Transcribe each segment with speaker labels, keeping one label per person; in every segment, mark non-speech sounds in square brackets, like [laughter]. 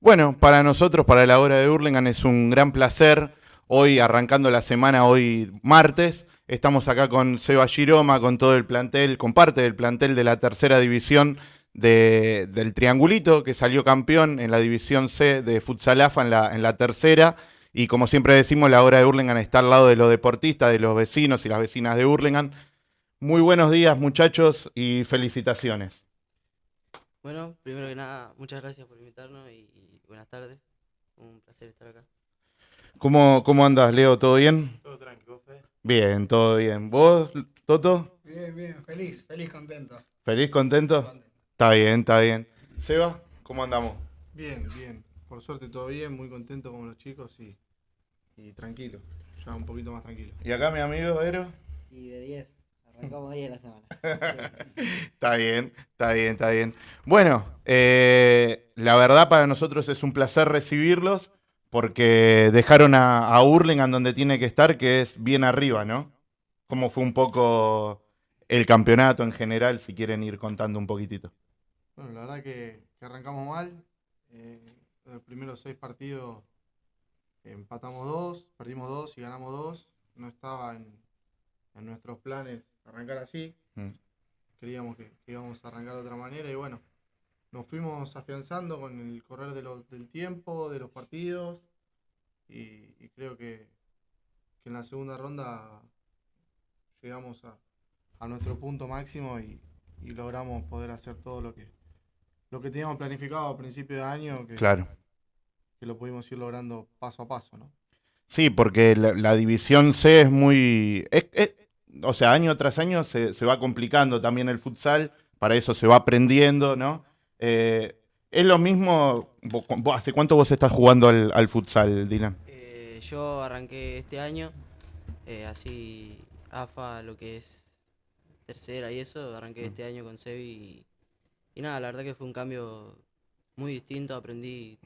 Speaker 1: Bueno, para nosotros, para la hora de Hurlingham, es un gran placer. Hoy, arrancando la semana, hoy martes, estamos acá con Seba Giroma, con todo el plantel, con parte del plantel de la tercera división del Triangulito, que salió campeón en la división C de Futsalafa en la, en la tercera. Y como siempre decimos, la hora de Hurlingham está al lado de los deportistas, de los vecinos y las vecinas de Hurlingham. Muy buenos días, muchachos, y felicitaciones.
Speaker 2: Bueno, primero que nada, muchas gracias por invitarnos y, buenas tardes. Un placer estar acá.
Speaker 1: ¿Cómo, cómo andas, Leo? ¿Todo bien?
Speaker 3: Todo tranquilo, Fe.
Speaker 1: Bien, todo bien. ¿Vos, Toto?
Speaker 4: Bien, bien, feliz, feliz, contento.
Speaker 1: ¿Feliz, contento? Está bien, está bien. Seba, ¿cómo andamos?
Speaker 3: Bien, bien. Por suerte todo bien, muy contento con los chicos y, y tranquilo. Ya un poquito más tranquilo.
Speaker 1: ¿Y acá mi amigo Ero?
Speaker 5: Y de 10. Arrancamos 10 la semana. [laughs]
Speaker 1: Está bien, está bien, está bien. Bueno, eh, la verdad para nosotros es un placer recibirlos porque dejaron a, a Hurlingham donde tiene que estar, que es bien arriba, ¿no? ¿Cómo fue un poco el campeonato en general, si quieren ir contando un poquitito?
Speaker 3: Bueno, la verdad que, que arrancamos mal. Eh, los primeros seis partidos empatamos dos, perdimos dos y ganamos dos. No estaba en, en nuestros planes arrancar así.
Speaker 1: Mm.
Speaker 3: Creíamos que, que íbamos a arrancar de otra manera y bueno, nos fuimos afianzando con el correr de lo- del tiempo, de los partidos y, y creo que, que en la segunda ronda llegamos a, a nuestro punto máximo y, y logramos poder hacer todo lo que lo que teníamos planificado a principio de año, que,
Speaker 1: Claro.
Speaker 3: que lo pudimos ir logrando paso a paso, ¿no?
Speaker 1: Sí, porque la, la división C es muy... es- es- o sea, año tras año se, se va complicando también el futsal, para eso se va aprendiendo, ¿no? Eh, es lo mismo, ¿hace cuánto vos estás jugando al, al futsal, Dylan?
Speaker 2: Eh, yo arranqué este año, eh, así AFA, lo que es tercera y eso, arranqué este año con Sebi y, y nada, la verdad que fue un cambio muy distinto, aprendí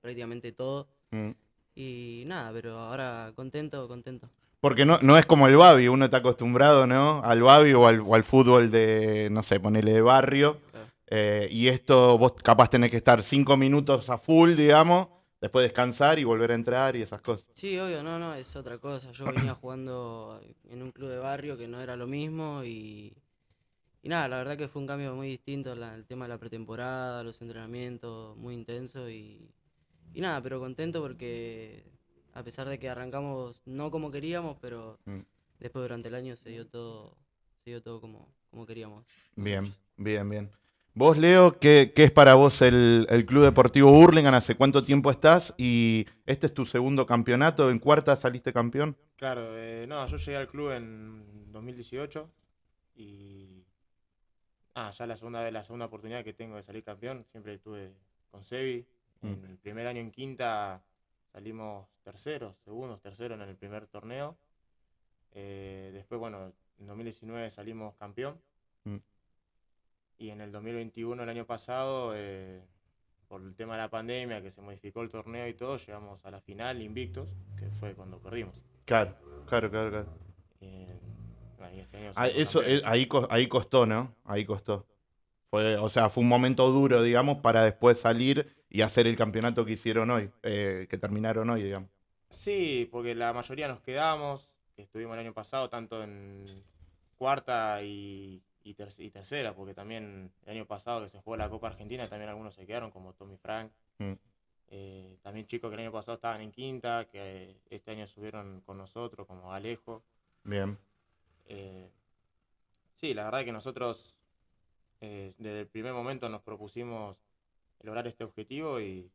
Speaker 2: prácticamente todo
Speaker 1: Mm.
Speaker 2: y nada, pero ahora contento, contento.
Speaker 1: Porque no, no es como el Babi, uno está acostumbrado, ¿no? Al Babi o al, o al fútbol de, no sé, ponele de barrio.
Speaker 2: Claro.
Speaker 1: Eh, y esto vos capaz tenés que estar cinco minutos a full, digamos, después descansar y volver a entrar y esas cosas.
Speaker 2: Sí, obvio, no, no, es otra cosa. Yo venía [clears throat] jugando en un club de barrio que no era lo mismo y, y nada, la verdad que fue un cambio muy distinto, la- el tema de la pretemporada, los entrenamientos, muy intenso y, y nada, pero contento porque a pesar de que arrancamos no como queríamos, pero
Speaker 1: Mm.
Speaker 2: después durante el año se dio todo, se dio todo como, como queríamos.
Speaker 1: Bien, bien, bien. Vos, Leo, ¿qué, qué es para vos el, el Club Deportivo Hurlingham? ¿Hace cuánto tiempo estás? Y este es tu segundo campeonato. ¿En cuarta saliste campeón?
Speaker 6: Claro, eh, no, yo llegué al club en 2018 y ah, ya la segunda vez, la segunda oportunidad que tengo de salir campeón, siempre estuve con Sebi.
Speaker 1: Mm.
Speaker 6: En el primer año en quinta salimos terceros, segundos, terceros en el primer torneo. Eh, después, bueno, en 2019 salimos campeón.
Speaker 1: Mm.
Speaker 6: Y en el 2021, el año pasado, eh, por el tema de la pandemia, que se modificó el torneo y todo, llegamos a la final invictos, que fue cuando perdimos.
Speaker 1: Claro, claro, claro, claro.
Speaker 6: Eh, bueno, y este año
Speaker 1: Ah, eso, ahí, ahí costó, ¿no? Ahí costó. Fue, o sea, fue un momento duro, digamos, para después salir y hacer el campeonato que hicieron hoy, eh, que terminaron hoy, digamos.
Speaker 6: Sí, porque la mayoría nos quedamos, que estuvimos el año pasado tanto en cuarta y, y, ter- y tercera, porque también el año pasado que se jugó la Copa Argentina, también algunos se quedaron, como Tommy Frank.
Speaker 1: Mm.
Speaker 6: Eh, también chicos que el año pasado estaban en quinta, que este año subieron con nosotros, como Alejo.
Speaker 1: Bien.
Speaker 6: Eh, sí, la verdad que nosotros eh, desde el primer momento nos propusimos lograr este objetivo y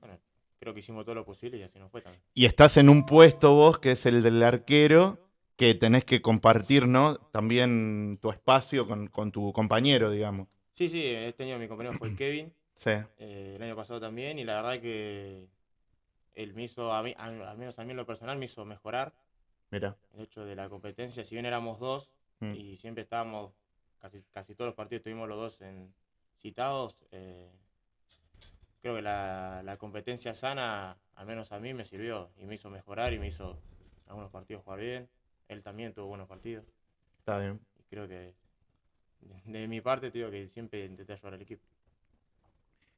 Speaker 6: bueno, creo que hicimos todo lo posible y así nos fue también.
Speaker 1: Y estás en un puesto vos, que es el del arquero, que tenés que compartir, ¿no? También tu espacio con, con tu compañero, digamos.
Speaker 6: Sí, sí, este año mi compañero fue [clears throat] Kevin,
Speaker 1: Sí.
Speaker 6: eh, el año pasado también, y la verdad que él me hizo, a mí, al, al menos a mí en lo personal, me hizo mejorar
Speaker 1: Mira.
Speaker 6: el hecho de la competencia. Si bien éramos dos
Speaker 1: Mm.
Speaker 6: y siempre estábamos, casi, casi todos los partidos estuvimos los dos en, citados, eh, creo que la, la competencia sana, al menos a mí, me sirvió y me hizo mejorar y me hizo algunos partidos jugar bien. Él también tuvo buenos partidos
Speaker 1: Está bien.
Speaker 6: y creo que de mi parte te digo que siempre intenté ayudar al equipo.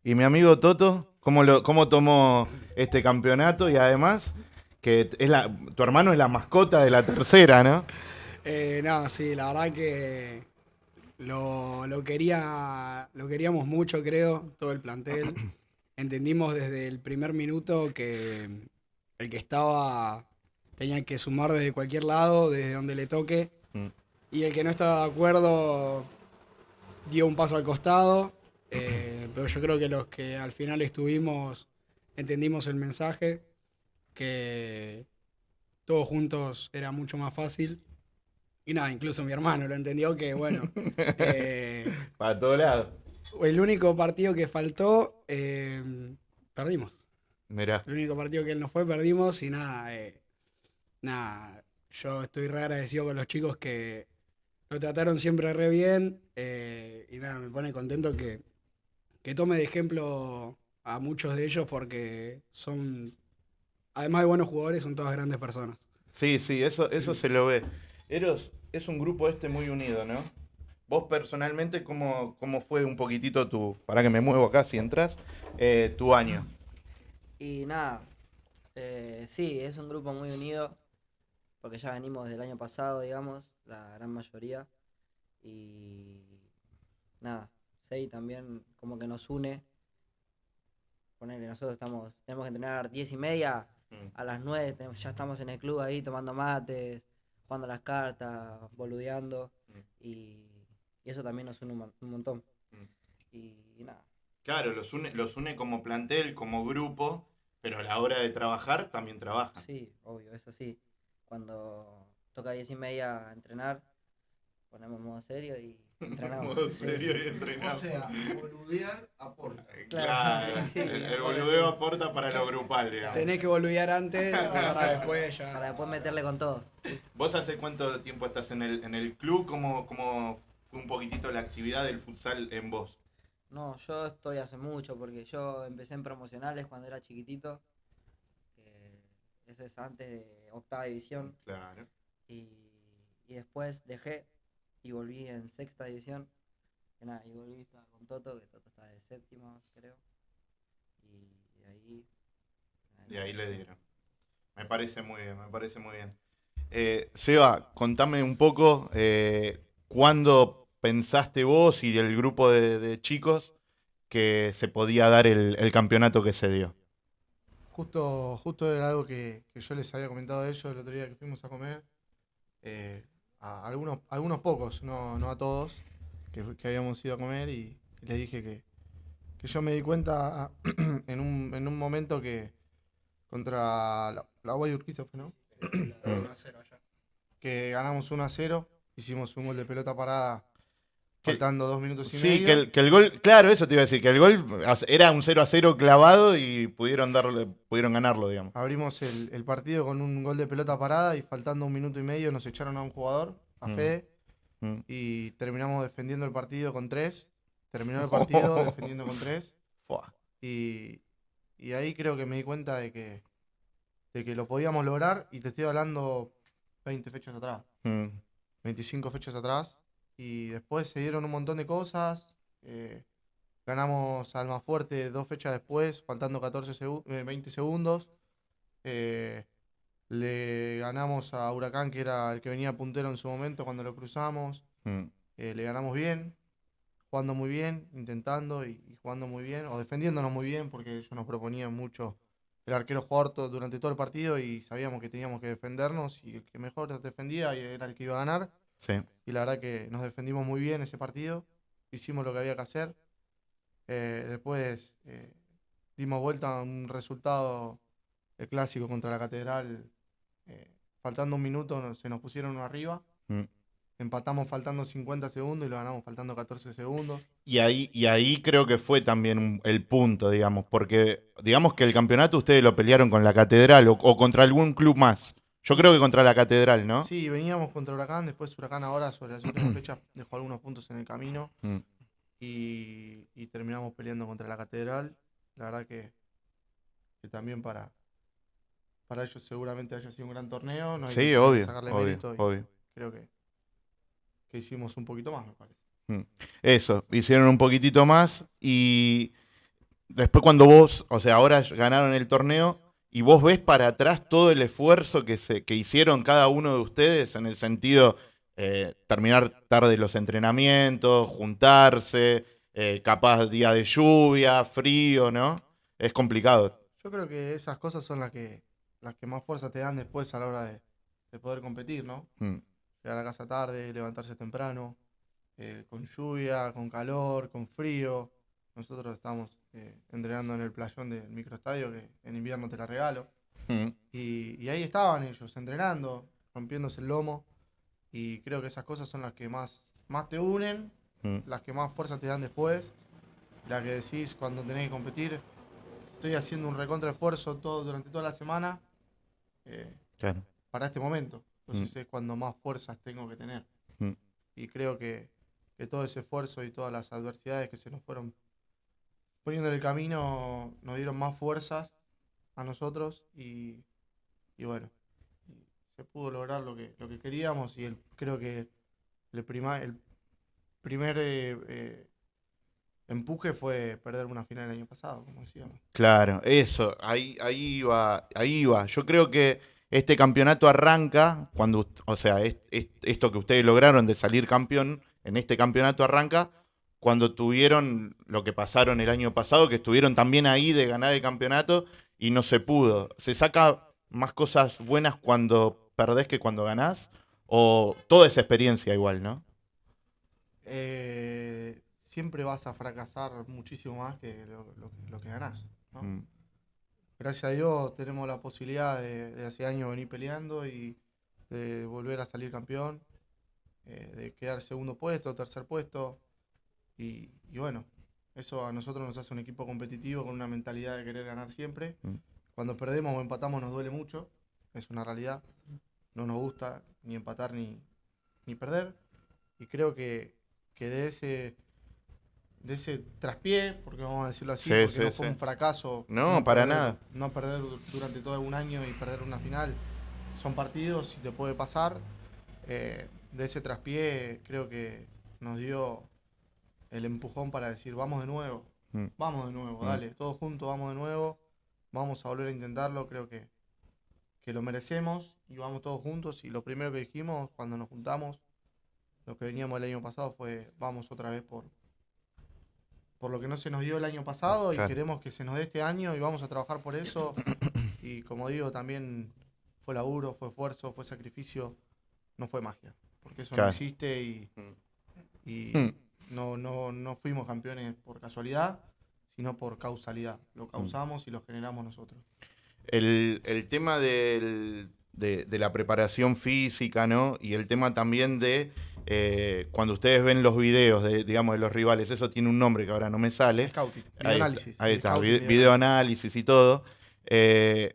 Speaker 1: ¿Y mi amigo Toto? ¿Cómo, lo, ¿Cómo tomó este campeonato? Y además, que es la, tu hermano es la mascota de la tercera, ¿no?
Speaker 4: Eh, no, sí, la verdad que lo, lo quería, lo queríamos mucho, creo, todo el plantel. [clears throat] Entendimos desde el primer minuto que el que estaba tenía que sumar desde cualquier lado, desde donde le toque.
Speaker 1: Mm.
Speaker 4: Y el que no estaba de acuerdo dio un paso al costado. [clears throat] eh, pero yo creo que los que al final estuvimos entendimos el mensaje, que todos juntos era mucho más fácil. Y nada, incluso mi hermano lo entendió que, bueno, [laughs] eh,
Speaker 1: Para todos lados.
Speaker 4: el único partido que faltó, eh, perdimos.
Speaker 1: Mirá.
Speaker 4: El único partido que él no fue, perdimos y nada, eh, nada, yo estoy re agradecido con los chicos que lo trataron siempre re bien y nada, me pone contento que, que tome de ejemplo a muchos de ellos porque son, además de buenos jugadores, son todas grandes personas.
Speaker 1: Sí, sí, eso, eso se lo ve. Eros, es un grupo este muy unido, ¿no? Vos personalmente, ¿cómo, cómo fue un poquitito tu, para que me muevo acá si entras, eh, tu año?
Speaker 5: Y nada, eh, sí, es un grupo muy unido, porque ya venimos del año pasado, digamos, la gran mayoría. Y nada, Sei también como que nos une. Ponele, nosotros estamos, tenemos que entrenar 10 y media,
Speaker 1: Mm.
Speaker 5: a las 9 tenemos- ya estamos en el club ahí tomando mates, jugando las cartas, boludeando.
Speaker 1: Mm.
Speaker 5: Y, y eso también nos une un, un montón.
Speaker 1: Mm.
Speaker 5: Y, y nada.
Speaker 1: Claro, los une, los une como plantel, como grupo, pero a la hora de trabajar también trabajan.
Speaker 5: Sí, obvio, eso sí. Cuando toca 10 y media entrenar, ponemos modo serio y entrenamos.
Speaker 1: Modo serio y entrenado.
Speaker 7: O sea, boludear aporta.
Speaker 1: Claro,
Speaker 5: Claro,
Speaker 1: el, el boludeo aporta para lo grupal, digamos.
Speaker 4: Tenés que boludear antes [laughs] para después ya.
Speaker 5: Para después meterle con todo.
Speaker 1: ¿Vos hace cuánto tiempo estás en el, en el club? ¿Cómo, ¿Cómo fue un poquitito la actividad del futsal en vos?
Speaker 5: No, yo estoy hace mucho porque yo empecé en promocionales cuando era chiquitito. eso es antes de octava división.
Speaker 1: Claro.
Speaker 5: Y, y después dejé y volví en sexta división. Que nada, y volví estaba con Toto, que Toto está de séptimo, creo. Y de ahí.
Speaker 1: De ahí le dieron. Me parece muy bien, me parece muy bien. Eh, Seba, contame un poco eh, cuándo pensaste vos y el grupo de, de chicos que se podía dar el, el campeonato que se dio.
Speaker 3: Justo, justo era algo que, que yo les había comentado a ellos el otro día que fuimos a comer. eh, a algunos, algunos pocos, no, no a todos, que, que habíamos ido a comer y, y les dije que, que yo me di cuenta [clears throat] en un, en un momento que contra la, la Guay Urquiza ¿no? [clears throat] Que ganamos 1 a 0, hicimos un gol de pelota parada faltando dos minutos y
Speaker 1: Sí,
Speaker 3: medio.
Speaker 1: que el, que el gol, claro, eso te iba a decir, que el gol era un 0 a 0 clavado y pudieron darle, pudieron ganarlo, digamos.
Speaker 3: Abrimos el, el partido con un gol de pelota parada y faltando un minuto y medio nos echaron a un jugador, a
Speaker 1: Mm.
Speaker 3: Fede,
Speaker 1: Mm.
Speaker 3: y terminamos defendiendo el partido con tres. Terminó el [laughs] partido defendiendo con tres. Y, y ahí creo que me di cuenta de que, de que lo podíamos lograr y te estoy hablando 20 fechas atrás,
Speaker 1: Mm.
Speaker 3: 25 fechas atrás. Y después se dieron un montón de cosas. eh, ganamos a Almafuerte dos fechas después, faltando 14 segu- eh, 20 segundos. Eh, le ganamos a Huracán, que era el que venía puntero en su momento cuando lo cruzamos.
Speaker 1: Mm.
Speaker 3: Eh, le ganamos bien, jugando muy bien, intentando y, y jugando muy bien, o defendiéndonos muy bien, porque ellos nos proponían mucho el arquero jugar to- durante todo el partido y sabíamos que teníamos que defendernos y el que mejor defendía era el que iba a ganar.
Speaker 1: Sí.
Speaker 3: Y la verdad que nos defendimos muy bien ese partido, hicimos lo que había que hacer. Eh, después eh, dimos vuelta a un resultado, el clásico contra la Catedral, eh, faltando un minuto se nos pusieron uno arriba.
Speaker 1: Mm.
Speaker 3: Empatamos faltando 50 segundos y lo ganamos faltando 14 segundos.
Speaker 1: Y ahí, y ahí creo que fue también un- el punto, digamos, porque digamos que el campeonato ustedes lo pelearon con la Catedral o, o contra algún club más. Yo creo que contra la Catedral, ¿no?
Speaker 3: Sí, veníamos contra Huracán, después Huracán ahora sobre las últimas [coughs] fechas dejó algunos puntos en el camino
Speaker 1: Mm.
Speaker 3: y, y terminamos peleando contra la Catedral. La verdad que, que también para, para ellos seguramente haya sido un gran torneo. No hay
Speaker 1: Sí,
Speaker 3: que
Speaker 1: obvio,
Speaker 3: sacarle
Speaker 1: obvio,
Speaker 3: mérito
Speaker 1: obvio.
Speaker 3: creo que, que hicimos un poquito más, me parece.
Speaker 1: Eso, hicieron un poquitito más y después cuando vos, o sea, ahora ganaron el torneo y vos ves para atrás todo el esfuerzo que, se, que hicieron cada uno de ustedes en el sentido eh, terminar tarde los entrenamientos, juntarse, eh, capaz día de lluvia, frío, ¿no? Es complicado.
Speaker 3: Yo creo que esas cosas son las que, las que más fuerza te dan después a la hora de, de poder competir, ¿no?
Speaker 1: Mm,
Speaker 3: Llegar a casa tarde, levantarse temprano, eh, con lluvia, con calor, con frío. Nosotros estamos eh, entrenando en el playón del microestadio, que en invierno te la regalo.
Speaker 1: mm,
Speaker 3: Y, y ahí estaban ellos, entrenando, rompiéndose el lomo. Y creo que esas cosas son las que más, más te unen,
Speaker 1: mm.
Speaker 3: las que más fuerza te dan después. La que decís cuando tenés que competir, estoy haciendo un recontra esfuerzo todo, durante toda la semana eh,
Speaker 1: Claro.
Speaker 3: para este momento. Entonces es cuando más fuerzas tengo que tener.
Speaker 1: Mm.
Speaker 3: Y creo que, que todo ese esfuerzo y todas las adversidades que se nos fueron poniendo en el camino nos dieron más fuerzas a nosotros y, y bueno, se pudo lograr lo que, lo que queríamos y el, creo que el, prima- el primer eh, eh, empuje fue perder una final el año pasado, como decíamos.
Speaker 1: Claro, eso, ahí, ahí iba, ahí iba. Yo creo que este campeonato arranca cuando, o sea, es- esto que ustedes lograron de salir campeón, en este campeonato arranca cuando tuvieron lo que pasaron el año pasado, que estuvieron también ahí de ganar el campeonato y no se pudo. ¿Se saca más cosas buenas cuando perdés que cuando ganás? ¿O toda esa experiencia igual, no?
Speaker 3: Eh, siempre vas a fracasar muchísimo más que lo, lo que- lo que ganás. ¿no?
Speaker 1: Mm,
Speaker 3: Gracias a Dios tenemos la posibilidad de, de hace años venir peleando y de volver a salir campeón, eh, de quedar segundo puesto, tercer puesto. Y, y bueno, eso a nosotros nos hace un equipo competitivo con una mentalidad de querer ganar siempre.
Speaker 1: Mm.
Speaker 3: Cuando perdemos o empatamos nos duele mucho, es una realidad. No nos gusta ni empatar ni, ni perder. Y creo que, que de ese de ese traspié, porque vamos a decirlo así,
Speaker 1: Sí,
Speaker 3: porque
Speaker 1: sí,
Speaker 3: no fue
Speaker 1: sí.
Speaker 3: un fracaso.
Speaker 1: No, para
Speaker 3: perder-
Speaker 1: nada.
Speaker 3: No perder du- durante todo un año y perder una final. Son partidos y te puede pasar. Eh, de ese traspié creo que nos dio el empujón para decir, vamos de nuevo,
Speaker 1: Mm.
Speaker 3: vamos de nuevo,
Speaker 1: Mm.
Speaker 3: dale, todos juntos vamos de nuevo, vamos a volver a intentarlo, creo que, que lo merecemos y vamos todos juntos. Y lo primero que dijimos cuando nos juntamos, lo que veníamos el año pasado fue, vamos otra vez por, por lo que no se nos dio el año pasado y queremos que se nos dé este año y vamos a trabajar por eso. [coughs] y como digo, también fue laburo, fue esfuerzo, fue sacrificio, no fue magia, porque eso
Speaker 1: Claro.
Speaker 3: no existe y, y
Speaker 1: Mm.
Speaker 3: No, no, no fuimos campeones por casualidad, sino por causalidad. Lo causamos y lo generamos nosotros.
Speaker 1: El, el tema del- de, de la preparación física, ¿no? Y el tema también de eh, cuando ustedes ven los videos de, digamos, de los rivales, eso tiene un nombre que ahora no me sale.
Speaker 3: Scouting, videoanálisis.
Speaker 1: ahí está,
Speaker 3: Scouting,
Speaker 1: vide-
Speaker 3: videoanálisis.
Speaker 1: videoanálisis y todo. Eh,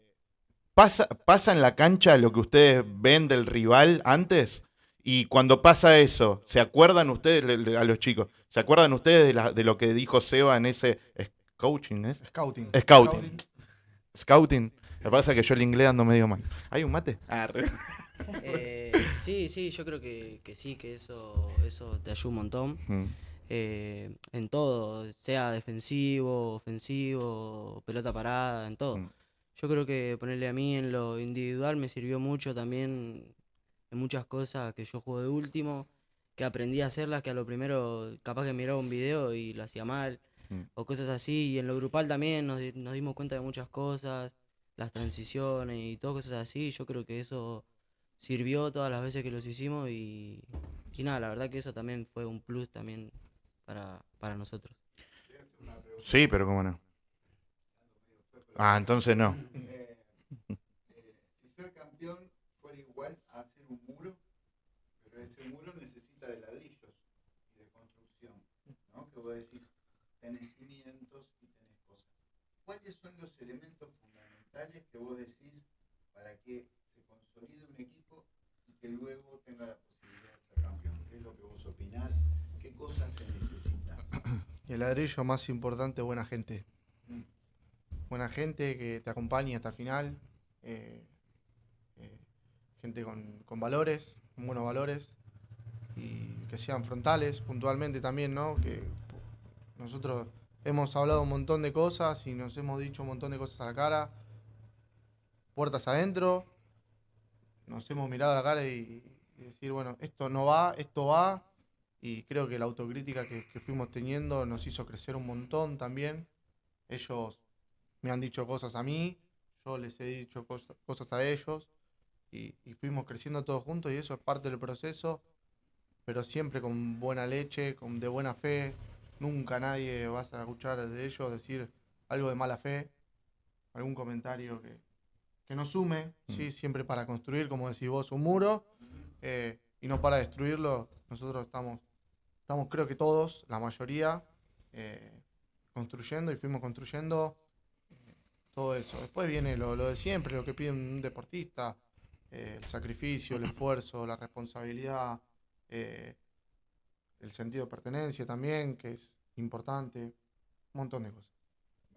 Speaker 1: ¿pasa, ¿Pasa en la cancha lo que ustedes ven del rival antes? Y cuando pasa eso, ¿se acuerdan ustedes, le- le- a los chicos, ¿se acuerdan ustedes de, la- de lo que dijo Seba en ese es- coaching? ¿es?
Speaker 3: Scouting.
Speaker 1: Scouting. Scouting. Lo que pasa es que yo el inglés ando medio mal. ¿Hay un mate? Ah, re- [laughs]
Speaker 2: Eh, sí, sí, yo creo que, que sí, que eso, eso te ayuda un montón.
Speaker 1: Mm,
Speaker 2: eh, en todo, sea defensivo, ofensivo, pelota parada, en todo.
Speaker 1: Mm.
Speaker 2: Yo creo que ponerle a mí en lo individual me sirvió mucho también en muchas cosas que yo juego de último, que aprendí a hacerlas, que a lo primero capaz que miraba un video y lo hacía mal,
Speaker 1: Mm.
Speaker 2: o cosas así. Y en lo grupal también nos, di- nos dimos cuenta de muchas cosas, las transiciones y todas cosas así. Yo creo que eso sirvió todas las veces que los hicimos y, y nada, la verdad que eso también fue un plus también para, para nosotros.
Speaker 1: Sí, pero cómo no. Ah, entonces no.
Speaker 7: Eh, eh, si ser campeón fuera igual a hacer un muro, pero ese muro necesita de ladrillos y de construcción, ¿no? Que vos decís, tenés cimientos y tenés cosas. ¿Cuáles son los elementos fundamentales que vos decís para que se consolide un equipo y que luego tenga la posibilidad de ser campeón? ¿Qué es lo que vos opinás? ¿Qué cosas se necesitan?
Speaker 3: El ladrillo más importante, buena gente.
Speaker 7: Mm.
Speaker 3: Buena gente que te acompañe hasta el final. eh, gente con, con valores, con buenos valores. Y que sean frontales puntualmente también, ¿no? Que nosotros hemos hablado un montón de cosas y nos hemos dicho un montón de cosas a la cara. Puertas adentro, nos hemos mirado a la cara y, decir, bueno, esto no va, esto va. Y creo que la autocrítica que, que fuimos teniendo nos hizo crecer un montón también. Ellos me han dicho cosas a mí, yo les he dicho cos- cosas a ellos y, y fuimos creciendo todos juntos y eso es parte del proceso, pero siempre con buena leche, con de buena fe. Nunca nadie vas a escuchar de ellos decir algo de mala fe, algún comentario que, que nos sume, ¿sí? siempre para construir, como decís vos, un muro eh, y no para destruirlo. Nosotros estamos, estamos creo que todos, la mayoría, eh, construyendo y fuimos construyendo eh, todo eso. Después viene lo, lo de siempre, lo que pide un deportista, eh, el sacrificio, el esfuerzo, la responsabilidad, eh, el sentido de pertenencia también, que es importante, un montón de cosas.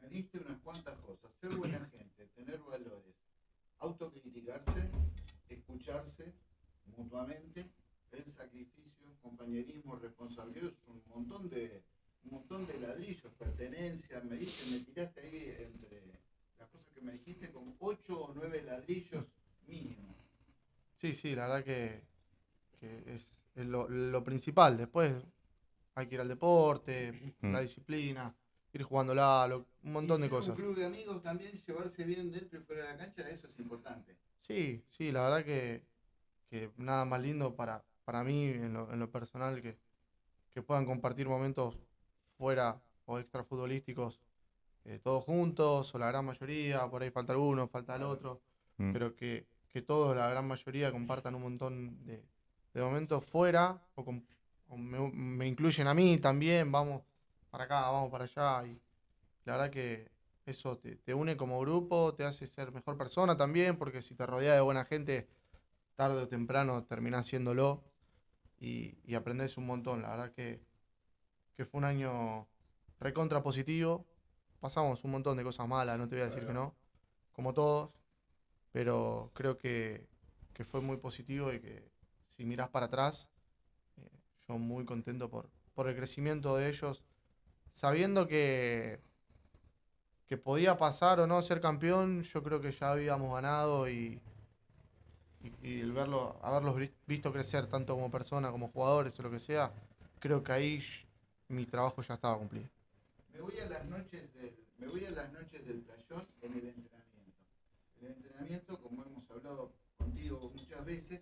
Speaker 7: Me diste unas cuantas cosas. Ser buena gente, tener valores, autocriticarse, escucharse mutuamente, el sacrificio, compañerismo, responsabilidad, es un montón de un montón de ladrillos, pertenencia, me diste, me tiraste ahí entre las cosas que me dijiste como ocho o nueve ladrillos mínimo.
Speaker 3: Sí, sí, la verdad que, que es, es lo, lo principal. Después hay que ir al deporte,
Speaker 1: Mm.
Speaker 3: la disciplina, ir jugándola, lo- un montón
Speaker 7: Y
Speaker 3: de
Speaker 7: ser
Speaker 3: cosas.
Speaker 7: Un club de amigos también, llevarse bien dentro y fuera de la cancha, eso es importante.
Speaker 3: Sí, sí, la verdad que, que nada más lindo para, para mí en lo, en lo personal que, que puedan compartir momentos fuera o extrafutbolísticos eh, todos juntos o la gran mayoría, por ahí falta alguno, falta el otro,
Speaker 1: Mm.
Speaker 3: pero que, que todos, la gran mayoría, compartan un montón de, de momentos fuera o, me, incluyen a mí también, vamos para acá, vamos para allá y la verdad que eso te, te une como grupo, te hace ser mejor persona también, porque si te rodeas de buena gente, tarde o temprano terminás siéndolo y, y aprendés un montón. La verdad que, que fue un año recontra positivo. Pasamos un montón de cosas malas, no te voy a decir que no, como todos, pero creo que, que fue muy positivo y que si mirás para atrás, eh, yo muy contento por, por el crecimiento de ellos, sabiendo que, que podía pasar o no ser campeón, yo creo que ya habíamos ganado y, y, el verlo, haberlos vis- visto crecer tanto como persona, como jugadores o lo que sea, creo que ahí mi trabajo ya estaba cumplido.
Speaker 7: Me voy a las noches del playón en el entrenamiento. El entrenamiento, como hemos hablado contigo muchas veces,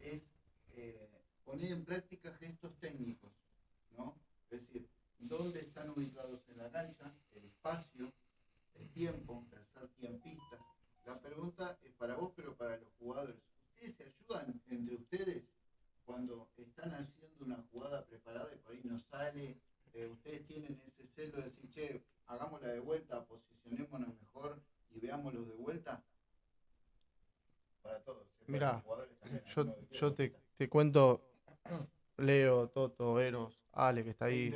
Speaker 7: es eh, poner en práctica gestos técnicos, ¿no? Es decir, dónde están ubicados en la cancha, el espacio, el tiempo, hacer tiempistas. La pregunta es para vos, pero para los jugadores. ¿Ustedes se ayudan entre ustedes cuando están haciendo una jugada preparada y por ahí no sale? eh, ustedes tienen ese celo de decir, che, hagámosla de vuelta, posicionémonos mejor y veámoslo de vuelta. Para todos. también,
Speaker 3: Yo, yo te, te cuento, Leo, Toto, Eros, Ale, que está
Speaker 7: ¿Te
Speaker 3: ahí,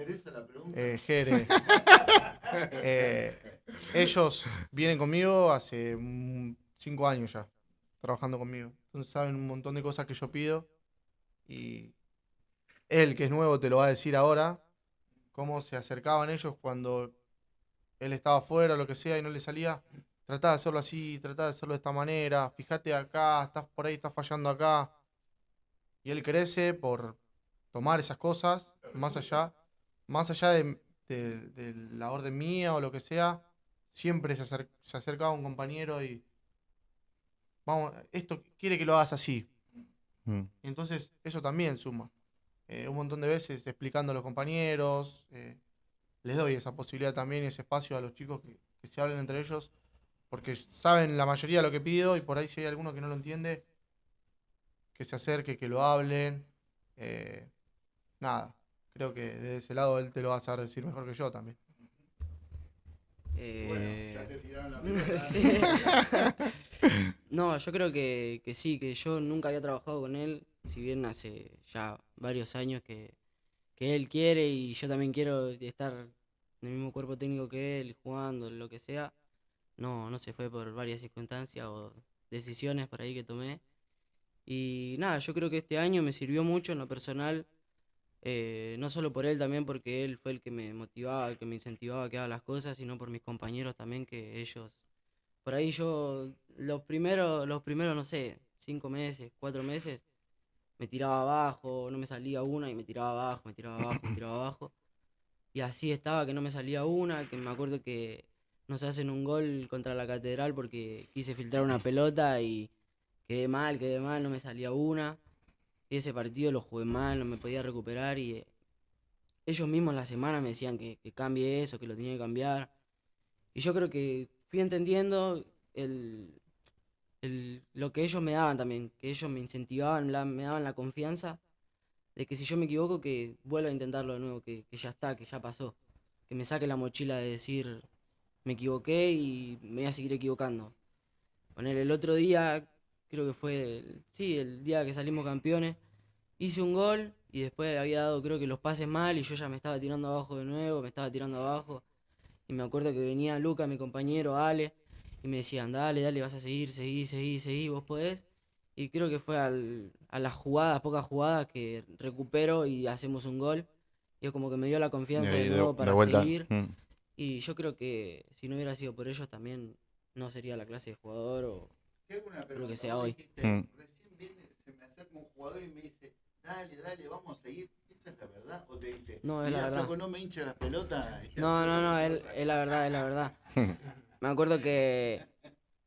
Speaker 3: eh, Jere. [laughs] Eh, ellos vienen conmigo hace mm, cinco años ya, trabajando conmigo. Entonces saben un montón de cosas que yo pido. Y él, que es nuevo, te lo va a decir ahora, cómo se acercaban ellos cuando él estaba afuera o lo que sea y no le salía. Tratá de hacerlo así, tratá de hacerlo de esta manera. Fíjate acá, estás por ahí, estás fallando acá. Y él crece por tomar esas cosas, más allá, más allá de, de- de la orden mía o lo que sea, siempre se, acer- se acercaba un compañero y vamos, esto quiere que lo hagas así.
Speaker 1: Mm.
Speaker 3: Entonces, eso también suma. Eh, un montón de veces explicando a los compañeros, eh, les doy esa posibilidad también y ese espacio a los chicos que, que se hablen entre ellos, porque saben la mayoría lo que pido y por ahí si hay alguno que no lo entiende, que se acerque, que lo hablen. eh, nada, creo que desde ese lado él te lo va a saber decir mejor que yo también.
Speaker 2: Eh,
Speaker 7: Bueno, ya te tiraron la [laughs] pelota.
Speaker 2: sí. [laughs] No, yo creo que, que sí, que yo nunca había trabajado con él, si bien hace ya varios años que, que él quiere y yo también quiero estar en el mismo cuerpo técnico que él, jugando, lo que sea. No, no se fue por varias circunstancias o decisiones por ahí que tomé. Y nada, yo creo que este año me sirvió mucho en lo personal eh, no solo por él también, porque él fue el que me motivaba, el que me incentivaba a que las cosas, sino por mis compañeros también, que ellos, por ahí yo, los primeros, los primeros, no sé, cinco meses, cuatro meses, me tiraba abajo, no me salía una y me tiraba abajo, me tiraba abajo, me tiraba abajo. Y así estaba, que no me salía una, que me acuerdo que nos hacen un gol contra la catedral porque quise filtrar una pelota y quedé mal, quedé mal, no me salía una. Y ese partido lo jugué mal, no me podía recuperar y eh, ellos mismos en la semana me decían que, que cambie eso, que lo tenía que cambiar. Y yo creo que fui entendiendo el, el- lo que ellos me daban también, que ellos me incentivaban, me daban la confianza de que si yo me equivoco, que vuelva a intentarlo de nuevo, que, que ya está, que ya pasó. Que me saque la mochila de decir, me equivoqué y me voy a seguir equivocando. Poner el otro día, creo que fue, el- sí, el día que salimos campeones, hice un gol y después había dado creo que los pases mal y yo ya me estaba tirando abajo de nuevo, me estaba tirando abajo. Y me acuerdo que venía Luca, mi compañero, Ale, y me decían, dale, dale, vas a seguir, seguí, seguí, seguí, vos podés. Y creo que fue al- a las jugadas, pocas jugadas, que recupero y hacemos un gol. Y es como que me dio la confianza de nuevo para seguir.
Speaker 1: Mm.
Speaker 2: Y yo creo que si no hubiera sido por ellos también no sería la clase de jugador o... Lo que sea hoy.
Speaker 7: dijiste,
Speaker 1: Mm.
Speaker 7: Recién viene, se me acerca un jugador y me dice, dale, dale, vamos a seguir. ¿Esa es la verdad? O te dice,
Speaker 2: No, es la
Speaker 7: "Mirá,
Speaker 2: verdad.
Speaker 7: flaco, no me hincha las pelotas. y
Speaker 2: No, no, no,
Speaker 7: cualquier
Speaker 2: es,
Speaker 7: cosa".
Speaker 2: es la verdad, es la verdad. [laughs] Me acuerdo que,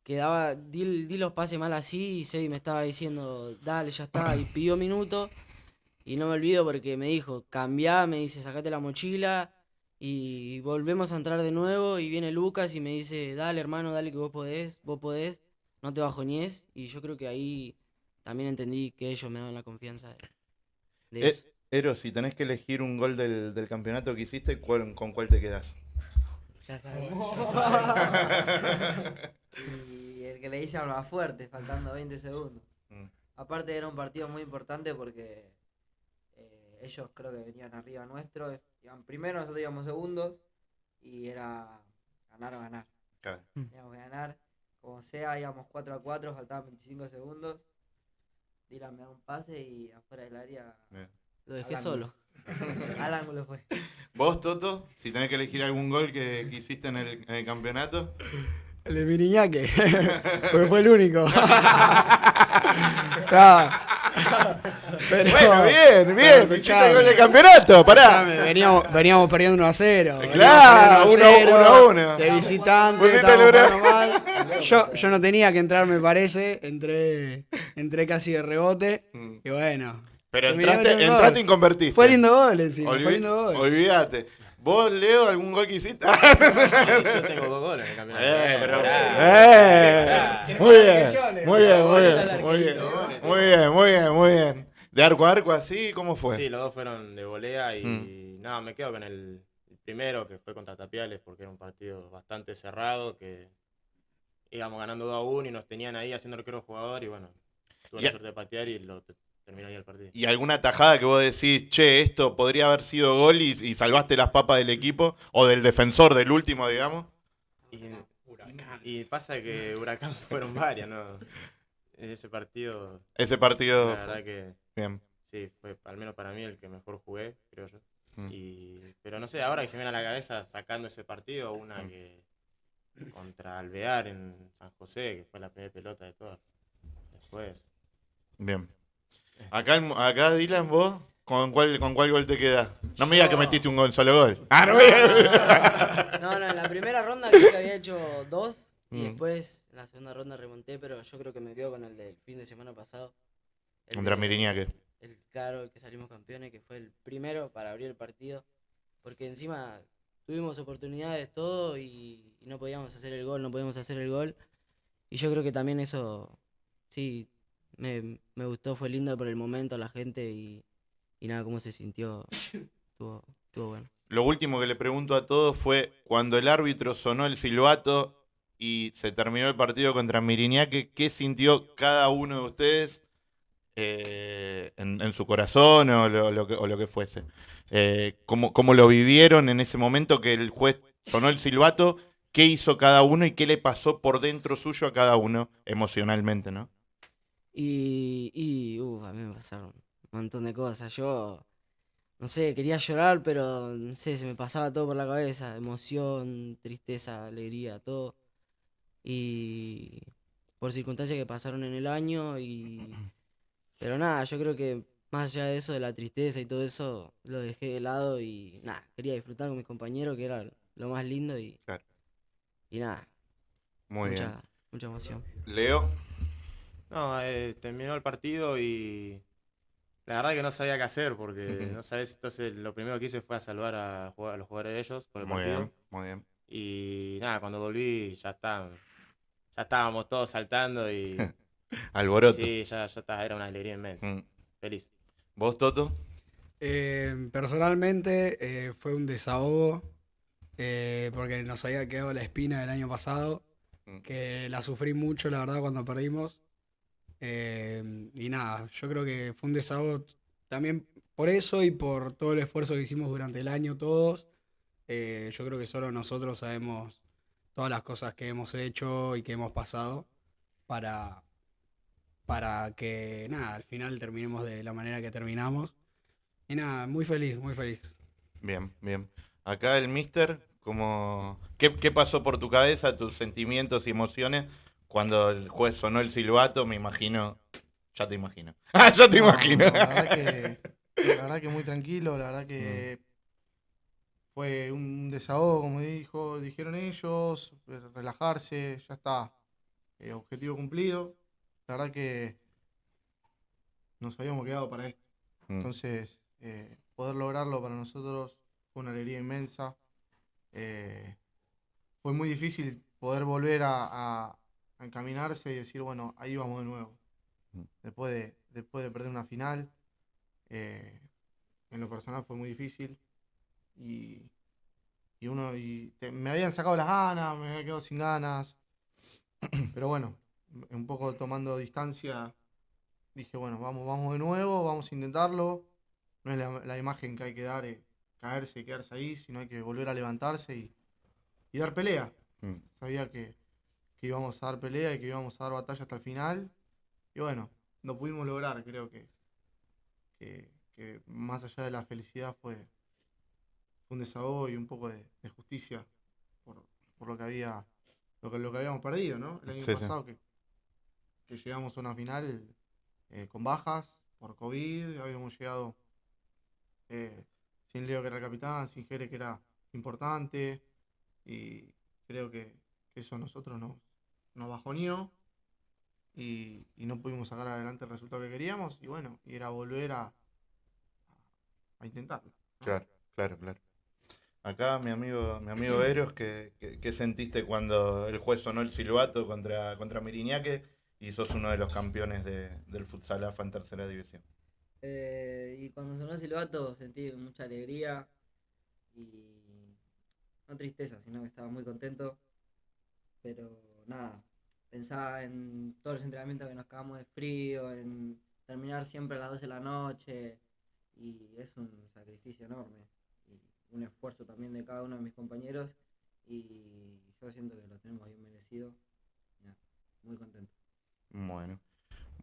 Speaker 2: que daba, di, di los pases mal así y Sebi me estaba diciendo, dale, ya está, y pidió minutos. Y no me olvido porque me dijo, cambiá, me dice, sacate la mochila y volvemos a entrar de nuevo. Y viene Lucas y me dice, dale hermano, dale que vos podés, vos podés, no te bajoñes. Y yo creo que ahí también entendí que ellos me daban la confianza de, de
Speaker 1: Eh,
Speaker 2: eso.
Speaker 1: Ero, si tenés que elegir un gol del, del campeonato que hiciste, ¿cuál- ¿con cuál te quedás?
Speaker 2: Ya [laughs] sabes.
Speaker 5: Y el que le hice al más fuerte, faltando 20 segundos.
Speaker 1: Mm.
Speaker 5: Aparte era un partido muy importante porque ellos creo que venían arriba nuestro, iban primero, nosotros íbamos segundos y era ganar o ganar.
Speaker 1: Claro.
Speaker 5: Teníamos que ganar, como sea, íbamos 4 a 4, faltaban 25 segundos. Dylan me da un pase y afuera del área
Speaker 1: Bien.
Speaker 2: Lo dejé
Speaker 5: Al
Speaker 2: solo. [laughs]
Speaker 5: al ángulo fue.
Speaker 1: ¿Vos, Toto? Si tenés que elegir algún gol que, que hiciste en el, en el campeonato.
Speaker 4: El de Miriñaque, [laughs] porque fue el único. [laughs] Ah. Pero-
Speaker 1: Bueno, bien, bien.
Speaker 4: Pero
Speaker 1: Hiciste el campeonato, pará.
Speaker 4: Veníamos, veníamos perdiendo 1 a 0.
Speaker 1: Claro, uno- uno a uno.
Speaker 4: De visitante, estábamos mal. [laughs] Yo, yo no tenía que entrar, me parece. Entré, entré casi de rebote.
Speaker 1: Mm.
Speaker 4: Y bueno.
Speaker 1: Pero entraste, entraste y convertiste.
Speaker 4: Fue lindo gol encima,
Speaker 1: Olvi-
Speaker 4: fue lindo gol.
Speaker 1: Olvídate. ¿Vos, Leo, algún gol que hiciste? [laughs]
Speaker 6: Yo tengo dos goles en el campeonato.
Speaker 1: Eh, pero-. Eh, muy bien, muy bien, muy bien, muy bien, muy bien, muy bien, muy bien. ¿De arco a arco así? ¿Cómo fue?
Speaker 6: Sí, los dos fueron de volea y
Speaker 1: Mm.
Speaker 6: nada, me quedo con el, el primero que fue contra Tapiales porque era un partido bastante cerrado que íbamos ganando 2 a 1 y nos tenían ahí haciendo arquero jugador y bueno, tuve la suerte de patear y lo te- terminó ahí el partido.
Speaker 1: ¿Y alguna tajada que vos decís, che, esto podría haber sido gol y, y salvaste las papas del equipo? O del defensor, del último, digamos.
Speaker 6: Y, y pasa que Huracán [laughs] fueron varias, ¿no? En ese partido,
Speaker 1: Ese partido.
Speaker 6: la verdad que
Speaker 1: Bien.
Speaker 6: sí, fue al menos para mí el que mejor jugué, creo yo.
Speaker 1: Mm.
Speaker 6: Y, pero no sé, ahora que se me viene a la cabeza sacando ese partido, una
Speaker 1: Mm.
Speaker 6: que contra Alvear en San José, que fue la primera pelota de todas. Después,
Speaker 1: Bien. Acá, acá Dylan, vos, ¿con cuál, ¿con cuál gol te quedás? No me digas que metiste un gol, solo gol. [laughs] Ah, no.
Speaker 2: No, no, en la primera ronda creo que había hecho dos y
Speaker 1: Mm.
Speaker 2: después en la segunda ronda remonté, pero yo creo que me quedo con el del fin de semana pasado. El
Speaker 1: Contra Miriñaque.
Speaker 2: El claro, que salimos campeones, que fue el primero para abrir el partido, porque encima tuvimos oportunidades todo y, y no podíamos hacer el gol, no podíamos hacer el gol. Y yo creo que también eso, sí, me, me gustó, fue lindo por el momento, la gente y, y nada, cómo se sintió, [laughs] estuvo, estuvo bueno.
Speaker 1: Lo último que le pregunto a todos fue cuando el árbitro sonó el silbato y se terminó el partido contra Miriñaque, ¿qué sintió cada uno de ustedes eh, en, en su corazón o lo, lo que, o lo que fuese? Eh, ¿cómo, cómo lo vivieron en ese momento que el juez sonó el silbato? ¿Qué hizo cada uno y qué le pasó por dentro suyo a cada uno emocionalmente, no?
Speaker 2: Y, y uff, a mí me pasaron un montón de cosas. Yo, no sé, quería llorar, pero no sé, se me pasaba todo por la cabeza, emoción, tristeza, alegría, todo. Y por circunstancias que pasaron en el año y... [clears throat] Pero nada, yo creo que más allá de eso, de la tristeza y todo eso, lo dejé de lado y nada, quería disfrutar con mis compañeros, que era lo más lindo y...
Speaker 1: Claro.
Speaker 2: Y nada,
Speaker 1: Muy
Speaker 2: mucha,
Speaker 1: bien.
Speaker 2: mucha emoción.
Speaker 1: Leo.
Speaker 6: No, eh, terminó el partido y la verdad que no sabía qué hacer porque [laughs] no sabes, entonces lo primero que hice fue a saludar a, los jugadores de ellos por el
Speaker 1: Muy
Speaker 6: partido.
Speaker 1: bien, muy bien.
Speaker 6: Y nada, cuando volví ya está, ya estábamos todos saltando y [laughs]
Speaker 1: Alboroto.
Speaker 6: sí, ya, ya está, era una alegría inmensa.
Speaker 1: Mm.
Speaker 6: Feliz.
Speaker 1: ¿Vos, Toto?
Speaker 4: Eh, personalmente eh, fue un desahogo eh, porque nos había quedado la espina del año pasado,
Speaker 1: Mm.
Speaker 4: que la sufrí mucho, la verdad, cuando perdimos. Eh, y nada, yo creo que fue un desahogo también por eso y por todo el esfuerzo que hicimos durante el año todos. Eh, yo creo que solo nosotros sabemos todas las cosas que hemos hecho y que hemos pasado para, para que, nada, al final terminemos de la manera que terminamos. Y nada, muy feliz, muy feliz.
Speaker 1: Bien, bien. Acá el mister, como... ¿Qué, qué pasó por tu cabeza, tus sentimientos y emociones cuando el juez sonó el silbato? Me imagino... Ya te imagino. [laughs] Ah, ya te
Speaker 3: No,
Speaker 1: imagino.
Speaker 3: no, la, verdad que, la verdad que muy tranquilo, la verdad que fue un desahogo, como dijo, dijeron ellos, eh, relajarse, ya está, eh, objetivo cumplido. La verdad que nos habíamos quedado para esto.
Speaker 1: Mm.
Speaker 3: Entonces, eh, poder lograrlo para nosotros fue una alegría inmensa. Eh, fue muy difícil poder volver a, a- a encaminarse y decir, bueno, ahí vamos de nuevo.
Speaker 1: Mm.
Speaker 3: Después de, después de perder una final, eh, en lo personal fue muy difícil. Y, y uno, y te- me habían sacado las ganas, me había quedado sin ganas. [coughs] Pero bueno, un poco tomando distancia, dije, bueno, vamos, vamos de nuevo, vamos a intentarlo. No es la, la imagen que hay que dar, eh, caerse y quedarse ahí, sino hay que volver a levantarse y, y dar pelea.
Speaker 1: Mm.
Speaker 3: Sabía que, que íbamos a dar pelea y que íbamos a dar batalla hasta el final. Y bueno, lo pudimos lograr, creo que, que, que más allá de la felicidad fue, un desahogo y un poco de, de justicia por, por lo que había lo que, lo que habíamos perdido, ¿no? El año
Speaker 1: Sí, sí.
Speaker 3: pasado que, que llegamos a una final eh, con bajas por COVID, habíamos llegado eh, sin Leo que era el capitán, sin Jere que era importante y creo que, que eso a nosotros nos, nos bajoneó y, y no pudimos sacar adelante el resultado que queríamos y bueno, y era volver a, a intentarlo. ¿no?
Speaker 1: Claro, claro, claro. Acá mi amigo, mi amigo Eros, ¿qué, qué, qué sentiste cuando el juez sonó el silbato contra, contra Miriñaque y sos uno de los campeones de- del futsal AFA en tercera división?
Speaker 5: Eh, y cuando sonó el silbato sentí mucha alegría y no tristeza, sino que estaba muy contento. Pero nada, pensaba en todos los entrenamientos que nos cagamos de frío, en terminar siempre a las 12 de la noche y es un sacrificio enorme y un esfuerzo también de cada uno de mis compañeros y yo siento que lo tenemos bien merecido. Muy contento.
Speaker 1: Bueno.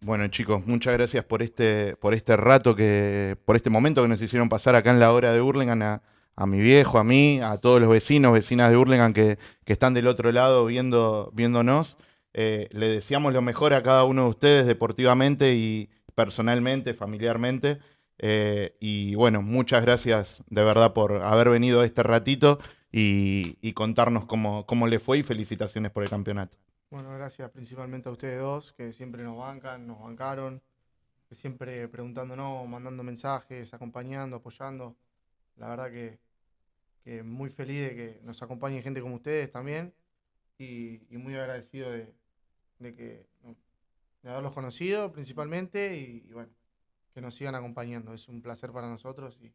Speaker 1: Bueno, chicos, muchas gracias por este, por este rato que, por este momento que nos hicieron pasar acá en la hora de Hurlingham a, a mi viejo, a mí, a todos los vecinos, vecinas de Hurlingham que, que están del otro lado viendo, viéndonos. Eh, le deseamos lo mejor a cada uno de ustedes deportivamente y personalmente, familiarmente. Eh, y bueno, muchas gracias de verdad por haber venido este ratito y, contarnos cómo, cómo le fue y felicitaciones por el campeonato.
Speaker 3: Bueno, gracias principalmente a ustedes dos, que siempre nos bancan, nos bancaron, que siempre preguntándonos, mandando mensajes, acompañando, apoyando. La verdad que, muy feliz de que nos acompañe gente como ustedes también y, y muy agradecido de, de que de haberlos conocido principalmente y, bueno, que nos sigan acompañando. Es un placer para nosotros y,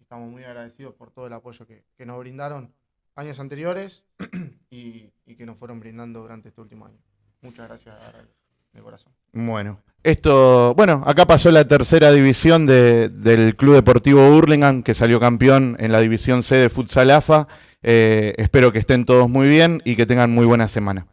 Speaker 3: estamos muy agradecidos por todo el apoyo que, que nos brindaron años anteriores [clears throat] y, y que nos fueron brindando durante este último año. Muchas gracias de corazón.
Speaker 1: Bueno, esto, bueno, acá pasó la tercera división de- del Club Deportivo Hurlingham, que salió campeón en la división C de Futsal AFA. Eh, espero que estén todos muy bien y que tengan muy buena semana.